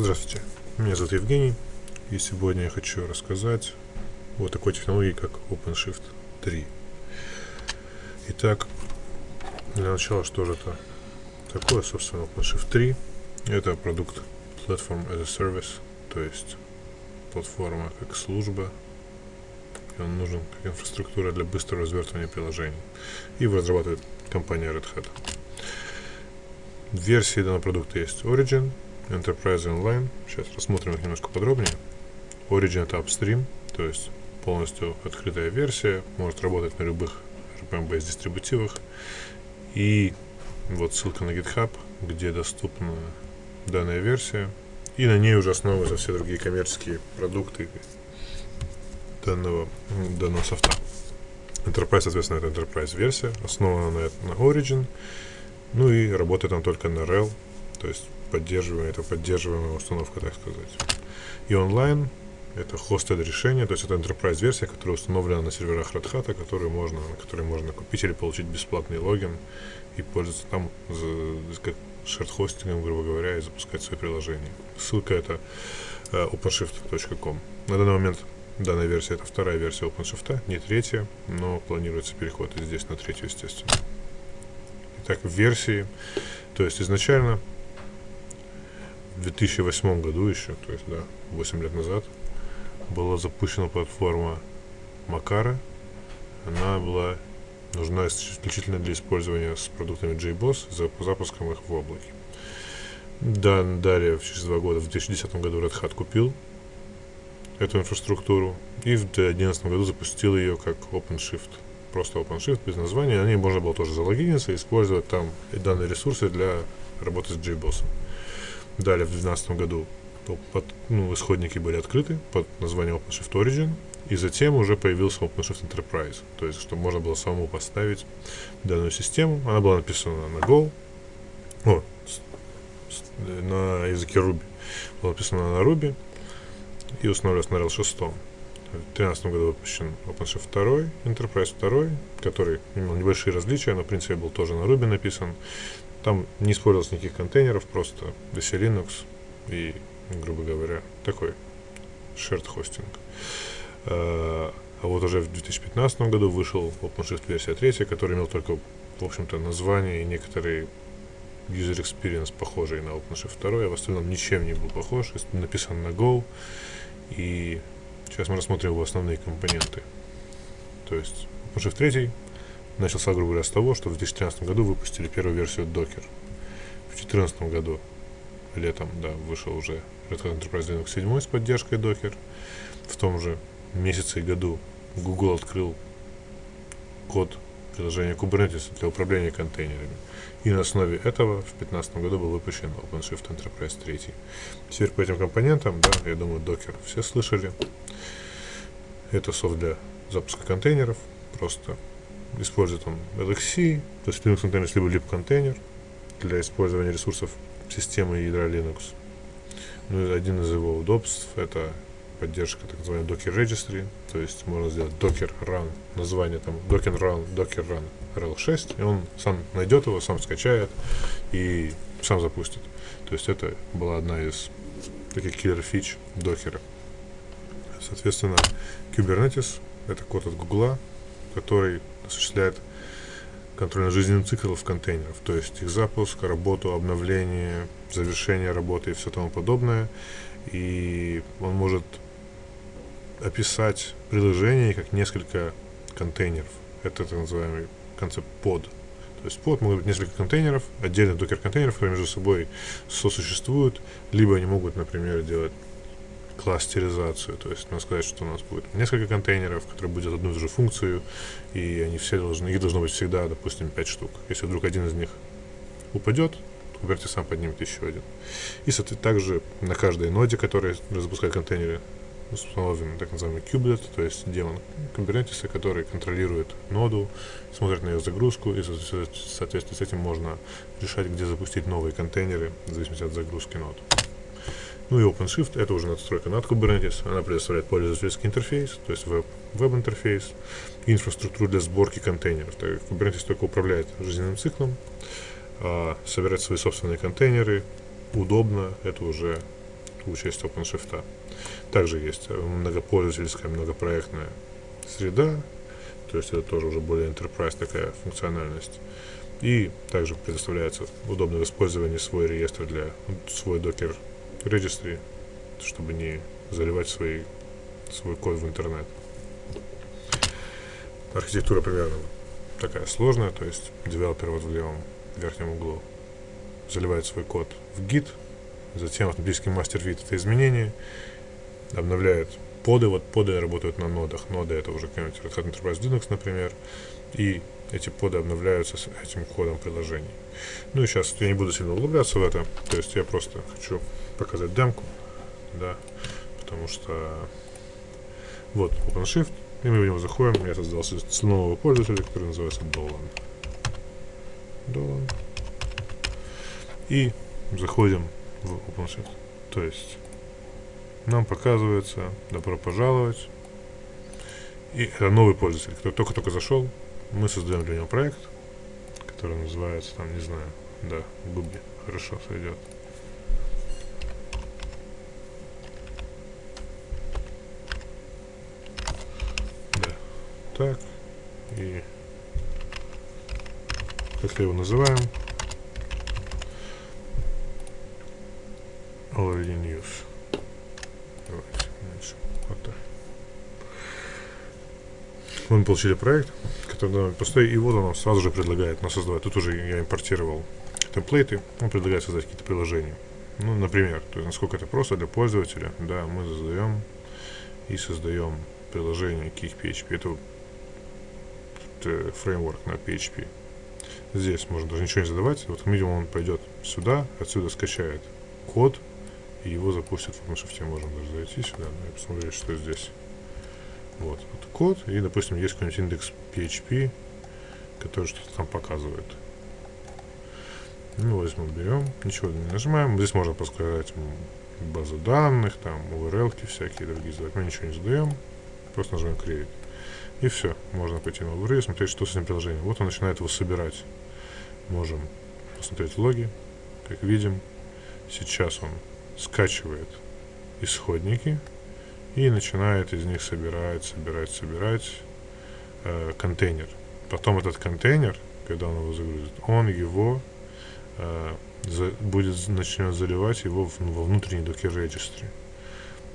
Здравствуйте, меня зовут Евгений, и сегодня я хочу рассказать о такой технологии, как OpenShift 3. Итак, для начала, что же это такое, собственно, OpenShift 3? Это продукт Platform as a Service, то есть платформа как служба, и он нужен как инфраструктура для быстрого развертывания приложений. Его разрабатывает компания Red Hat. Версии данного продукта есть Origin, Enterprise Online. Сейчас рассмотрим их немножко подробнее. Origin это upstream, то есть полностью открытая версия, может работать на любых RPM-based дистрибутивах. И вот ссылка на GitHub, где доступна данная версия. И на ней уже основываются все другие коммерческие продукты данного, данного софта. Enterprise, соответственно, это Enterprise версия, основана на, на Origin, ну и работает там только на RHEL, то есть поддерживаемая, это поддерживаемая установка, так сказать. И онлайн это hosted решение, то есть это enterprise версия, которая установлена на серверах Red Hat, которые можно, на которые можно купить или получить бесплатный логин и пользоваться там за, как shared хостингом, грубо говоря, и запускать свои приложения. Ссылка это uh, openshift.com. На данный момент данная версия это вторая версия OpenShift, не третья, но планируется переход и здесь на третью, естественно. Итак, версии, то есть изначально 2008 году еще, то есть, да, 8 лет назад, была запущена платформа Макара. Она была нужна исключительно для использования с продуктами JBoss, за запуском их в облаке. Да, далее, через два года, в 2010 году Red Hat купил эту инфраструктуру и в 2011 году запустил ее как OpenShift. Просто OpenShift без названия. На ней можно было тоже залогиниться и использовать там данные ресурсы для работы с JBoss. Далее в 2012 году под, ну, исходники были открыты под названием OpenShift Origin, и затем уже появился OpenShift Enterprise, то есть, чтобы можно было самому поставить данную систему. Она была написана на Go, о, на языке Ruby. Была написана на Ruby и устанавливалась на RHEL 6. В 2013 году выпущен OpenShift 2, Enterprise 2, который имел небольшие различия, но в принципе был тоже на Ruby написан. Там не использовалось никаких контейнеров, просто DC Linux и, грубо говоря, такой shared хостинг. А, а вот уже в 2015 году вышел OpenShift версия 3, который имел только, в общем-то, название и некоторые user experience похожий на OpenShift 2, а в остальном ничем не был похож, написан на Go. И сейчас мы рассмотрим его основные компоненты. То есть OpenShift 3 начался, грубо говоря, с того, что в 2013 году выпустили первую версию Docker. В 2014 году, летом, да, вышел уже Red Hat Enterprise Linux 7 с поддержкой Docker. В том же месяце и году Google открыл код приложения Kubernetes для управления контейнерами. И на основе этого в 2015 году был выпущен OpenShift Enterprise 3. Теперь по этим компонентам, да, я думаю, Docker все слышали. Это софт для запуска контейнеров, просто использует он LXC, то есть Linux контейнер, либо lib контейнер для использования ресурсов системы ядра Linux. Ну, один из его удобств это поддержка так называемой Docker Registry, то есть можно сделать Docker Run, название там Docker Run, Docker Run RL6, и он сам найдет его, сам скачает и сам запустит. То есть это была одна из таких киллер фич докера. Соответственно, Kubernetes это код от Гугла, который осуществляет контроль над жизненным циклом контейнеров, то есть их запуск, работу, обновление, завершение работы и все тому подобное. И он может описать приложение как несколько контейнеров. Это так называемый концепт под. То есть под могут быть несколько контейнеров, отдельных докер-контейнеров, которые между собой сосуществуют, либо они могут, например, делать кластеризацию. То есть надо сказать, что у нас будет несколько контейнеров, которые будут одну и ту же функцию, и они все должны, их должно быть всегда, допустим, 5 штук. Если вдруг один из них упадет, то Kubernetes сам поднимет еще один. И, соответственно, также на каждой ноде, которая запускает контейнеры, установлен так называемый кублет, то есть демон Kubernetes, который контролирует ноду, смотрит на ее загрузку, и, соответственно, с этим можно решать, где запустить новые контейнеры, в зависимости от загрузки нод. Ну и OpenShift это уже надстройка над Kubernetes. Она предоставляет пользовательский интерфейс, то есть веб-интерфейс, инфраструктуру для сборки контейнеров. Так как Kubernetes только управляет жизненным циклом, а собирать свои собственные контейнеры удобно, это уже в участии OpenShift. Также есть многопользовательская, многопроектная среда, то есть это тоже уже более enterprise такая функциональность. И также предоставляется удобное использование свой реестр для свой докер registry, чтобы не заливать свои, свой код в интернет. Архитектура примерно такая сложная, то есть девелопер вот в левом верхнем углу заливает свой код в Git, затем автоматический мастер видит это изменение, обновляет поды, вот поды работают на нодах, ноды это уже какой-нибудь Red Hat Enterprise Linux, например, и эти поды обновляются с этим кодом приложений. Ну и сейчас я не буду сильно углубляться в это, то есть я просто хочу показать демку, да, потому что вот OpenShift, и мы в него заходим, я создал с нового пользователя, который называется Dolan. Dolan. И заходим в OpenShift. То есть нам показывается добро пожаловать. И это новый пользователь, который только-только зашел. Мы создаем для него проект, который называется, там, не знаю, да, Губи. Хорошо, сойдет. Да. Так. И как его называем? Already news. Давайте, меньше. Вот так. Мы получили проект, довольно пустой, вот он сразу же предлагает нас создавать. Тут уже я импортировал темплейты, он предлагает создать какие-то приложения. Ну, например, то есть насколько это просто для пользователя, да, мы создаем и создаем приложение KickPHP. Это, это фреймворк на PHP. Здесь можно даже ничего не задавать. Вот, видимо, он пойдет сюда, отсюда скачает код, и его запустят в OpenShift. Можем даже зайти сюда ну, и посмотреть, что здесь. Вот, вот код, и, допустим, есть какой-нибудь индекс PHP, который что-то там показывает. Ну, возьмем, берем, ничего не нажимаем. Здесь можно подсказать базу данных, там, URL всякие другие задать. Мы ничего не задаем, просто нажимаем Create. И все, можно пойти на overview и смотреть, что с этим приложением. Вот он начинает его собирать. Можем посмотреть логи, как видим. Сейчас он скачивает исходники и начинает из них собирать, собирать, собирать э, контейнер. Потом этот контейнер, когда он его загрузит, он его э, за, будет начнет заливать его в, во внутренний Docker Registry.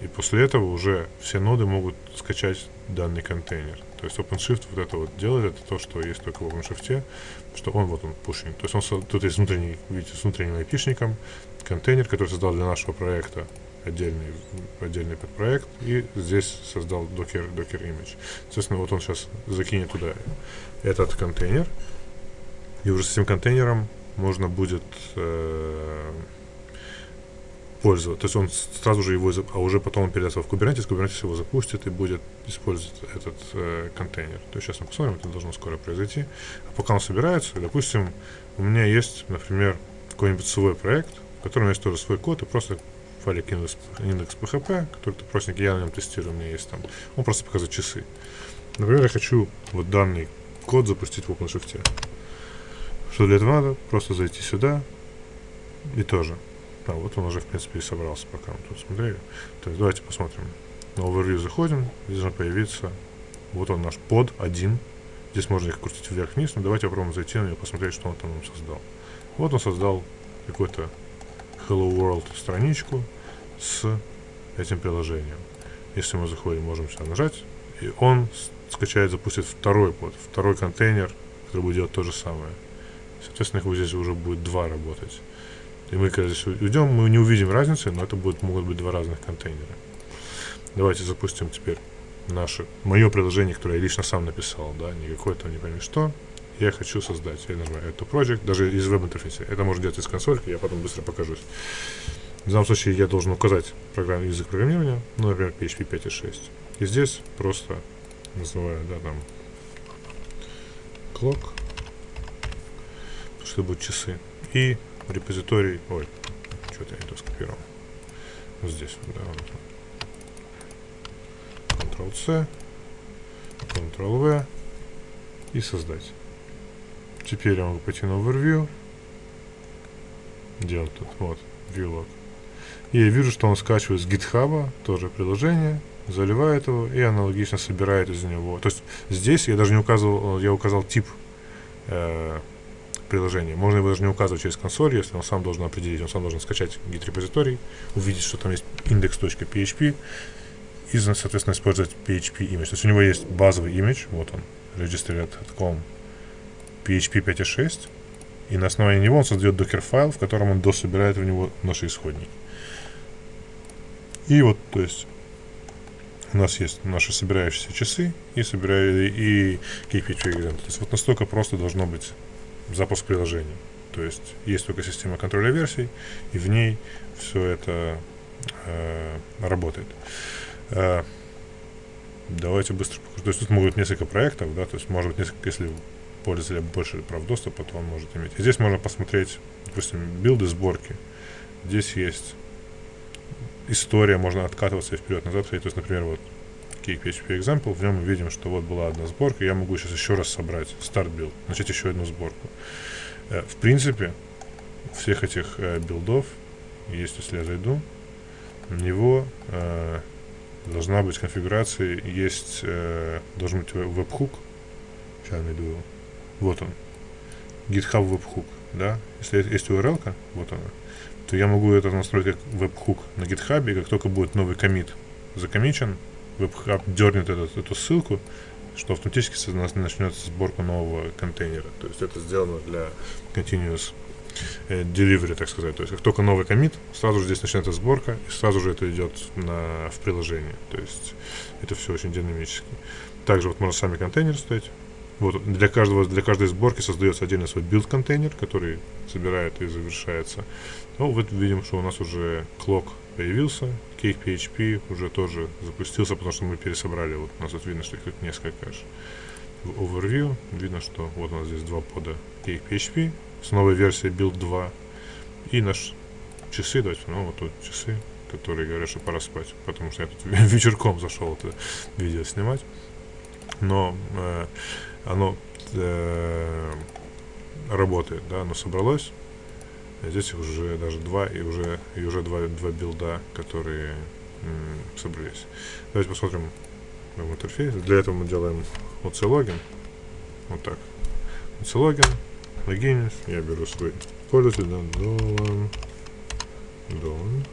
И после этого уже все ноды могут скачать данный контейнер. То есть OpenShift вот это вот делает, это то, что есть только в OpenShift, что он вот он пушинг. То есть он тут есть внутренний, видите, с внутренним айпишником, контейнер, который создал для нашего проекта отдельный, отдельный подпроект, и здесь создал Docker, Docker Image. Соответственно, вот он сейчас закинет туда этот контейнер, и уже с этим контейнером можно будет э, пользоваться. То есть он сразу же его, а уже потом он передаст в Kubernetes, Kubernetes его запустит и будет использовать этот э, контейнер. То есть сейчас мы посмотрим, это должно скоро произойти. А пока он собирается, допустим, у меня есть, например, какой-нибудь свой проект, в котором есть тоже свой код, и просто файлик индекс, индекс PHP, который ты простенький, я на нем тестирую, у меня есть там. Он просто показывает часы. Например, я хочу вот данный код запустить в OpenShift. Что для этого надо? Просто зайти сюда и тоже. А, вот он уже, в принципе, и собрался, пока мы тут смотрели. То есть давайте посмотрим. На Overview заходим, здесь должен появиться, вот он наш под один. Здесь можно их крутить вверх-вниз, но давайте попробуем зайти на него, посмотреть, что он там нам создал. Вот он создал какой-то Hello World страничку с этим приложением. Если мы заходим, можем сюда нажать, и он скачает, запустит второй под, второй контейнер, который будет делать то же самое. Соответственно, их вот здесь уже будет два работать. И мы, когда здесь уйдем, мы не увидим разницы, но это будет, могут быть два разных контейнера. Давайте запустим теперь наше, мое приложение, которое я лично сам написал, да, не какое-то, не пойми что я хочу создать. Я нажимаю это project, даже из веб-интерфейса. Это можно делать из консольки, я потом быстро покажусь. В данном случае я должен указать программный язык программирования, ну, например, PHP 5.6. И здесь просто называю, да, там, clock, что будут часы. И репозиторий, ой, что-то я не то скопировал. Вот здесь, да, вот. Ctrl-C, Ctrl-V и создать. Теперь я могу пойти на Overview. Где он тут? Вот, ViewLog. И я вижу, что он скачивает с GitHub тоже приложение, заливает его и аналогично собирает из него. То есть здесь я даже не указывал, я указал тип э, приложения. Можно его даже не указывать через консоль, если он сам должен определить. Он сам должен скачать git репозиторий, увидеть, что там есть index.php и, соответственно, использовать PHP image. То есть у него есть базовый image, вот он, register.com PHP 5.6, и на основании него он создает докер файл, в котором он дособирает в него наши исходники. И вот, то есть, у нас есть наши собирающиеся часы и собирая и KPI event. То есть вот настолько просто должно быть запуск приложения. То есть есть только система контроля версий, и в ней все это э, работает. Э, давайте быстро покажу. То есть тут могут быть несколько проектов, да, то есть может быть несколько, если пользователя больше прав доступа, то он может иметь. Здесь можно посмотреть, допустим, билды сборки. Здесь есть история, можно откатываться вперед-назад. То есть, например, вот Cake PHP Example, в нем мы видим, что вот была одна сборка, я могу сейчас еще раз собрать start build, начать еще одну сборку. Э, в принципе, всех этих э, билдов, есть, если я зайду, у него э, должна быть конфигурация, есть, э, должен быть веб-хук, сейчас найду его, вот он, GitHub webhook, да, если есть URL, вот она, то я могу это настроить как веб-хук на GitHub, и как только будет новый комит закомичен, WebHub дернет этот, эту ссылку, что автоматически у нас начнется сборка нового контейнера. То есть это сделано для continuous э, delivery, так сказать. То есть как только новый комит, сразу же здесь начинается сборка, и сразу же это идет на, в приложение. То есть это все очень динамически. Также вот можно сами контейнеры ставить. Вот для каждого для каждой сборки создается отдельный свой build контейнер, который собирает и завершается. Ну, вот видим, что у нас уже clock появился, Cake PHP уже тоже запустился, потому что мы пересобрали. Вот у нас тут видно, что их тут несколько аж. В overview видно, что вот у нас здесь два пода Cake PHP с новой версией build 2 и наш часы, давайте, ну вот тут часы, которые говорят, что пора спать, потому что я тут вечерком зашел это видео снимать. Но э, оно э, работает, да, оно собралось. А здесь уже даже два и уже и уже два, два билда, которые собрались. Давайте посмотрим в интерфейс. Для этого мы делаем OC логин. Вот так. OC логин. Логинюсь. Я беру свой пользователь, да, Dolan. Dolan.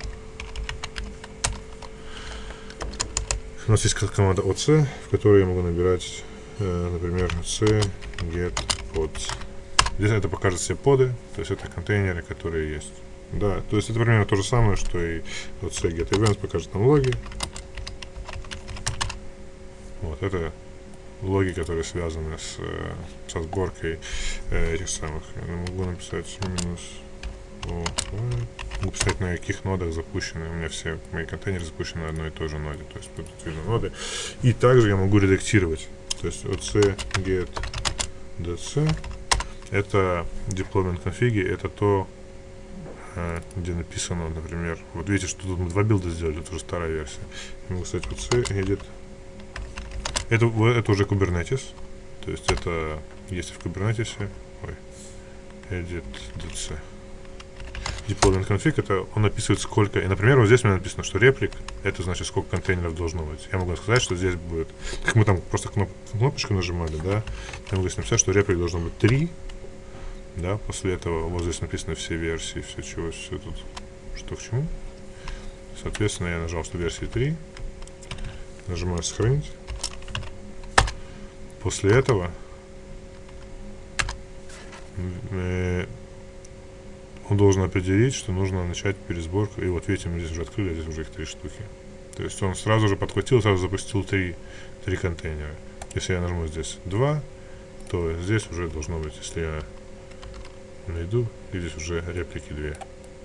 У нас есть команда OC, в которой я могу набирать, например, c get pods. Здесь это покажет все поды, то есть это контейнеры, которые есть. Да, то есть это примерно то же самое, что и вот get events покажет нам логи. Вот, это логи, которые связаны с, э, со сборкой э, этих самых. Я могу написать минус могу писать на каких нодах запущены. У меня все мои контейнеры запущены на одной и той же ноде. То есть тут видно ноды. И также я могу редактировать. То есть oc get dc это deployment конфиги, это то, э, где написано, например, вот видите, что тут мы два билда сделали, это уже старая версия. Я могу сказать, вот C edit. Это, это уже Kubernetes, то есть это есть в Kubernetes, ой, edit dc. Deployment config, это он описывает сколько, и, например, вот здесь меня написано, что реплик, это значит, сколько контейнеров должно быть. Я могу сказать, что здесь будет, как мы там просто кноп, кнопочку нажимали, да, я могу написать, что реплик должно быть 3, да, после этого вот здесь написаны все версии, все чего, все тут, что к чему. Соответственно, я нажал, что версии 3, нажимаю сохранить. После этого э, он должен определить, что нужно начать пересборку. И вот видите, мы здесь уже открыли, здесь уже их три штуки. То есть он сразу же подхватил, сразу запустил три, три контейнера. Если я нажму здесь 2, то здесь уже должно быть, если я найду, и здесь уже реплики две.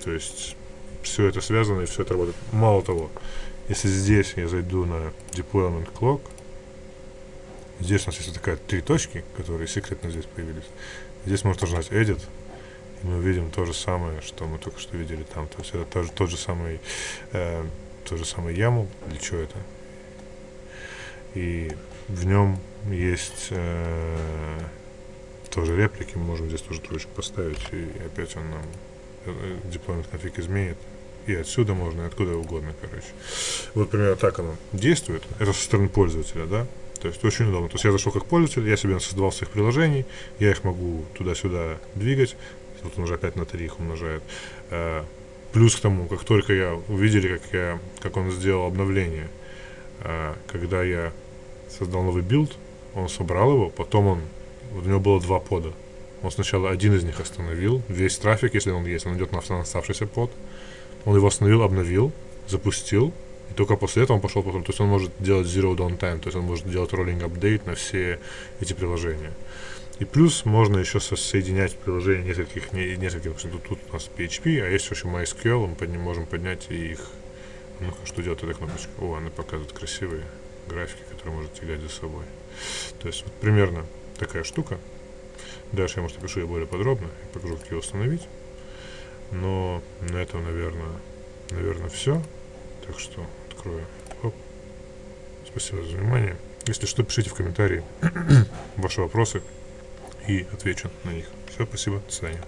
То есть все это связано и все это работает. Мало того, если здесь я зайду на deployment clock, здесь у нас есть такая три точки, которые секретно здесь появились. Здесь можно нажать edit, мы увидим то же самое, что мы только что видели там. То есть это тот, тот же самый э, тот же самый YAML, для чего это. И в нем есть э, тоже реплики, мы можем здесь тоже троечку поставить, и опять он нам deployment конфиг изменит, и отсюда можно, и откуда угодно, короче. Вот примерно так оно действует. Это со стороны пользователя, да. То есть очень удобно. То есть я зашел как пользователь, я себе создавал своих приложений, я их могу туда-сюда двигать. Тут он уже опять на 3 их умножает. Э, плюс к тому, как только я увидели, как, я, как он сделал обновление, э, когда я создал новый билд, он собрал его, потом он, у него было два пода. Он сначала один из них остановил, весь трафик, если он есть, он идет на оставшийся под. Он его остановил, обновил, запустил, и только после этого он пошел потом. То есть он может делать zero downtime, то есть он может делать rolling update на все эти приложения. И плюс можно еще соединять приложения нескольких, не, нескольких, тут, тут у нас PHP, а есть еще MySQL, мы под ним можем поднять и их, ну что делает эта кнопочка? О, она показывает красивые графики, которые можете глядеть за собой. То есть вот примерно такая штука. Дальше я, может, опишу ее более подробно и покажу, как ее установить. Но на этом, наверное, наверное, все. Так что открою. Оп. Спасибо за внимание. Если что, пишите в комментарии ваши вопросы и отвечу на них. Все, спасибо, до свидания.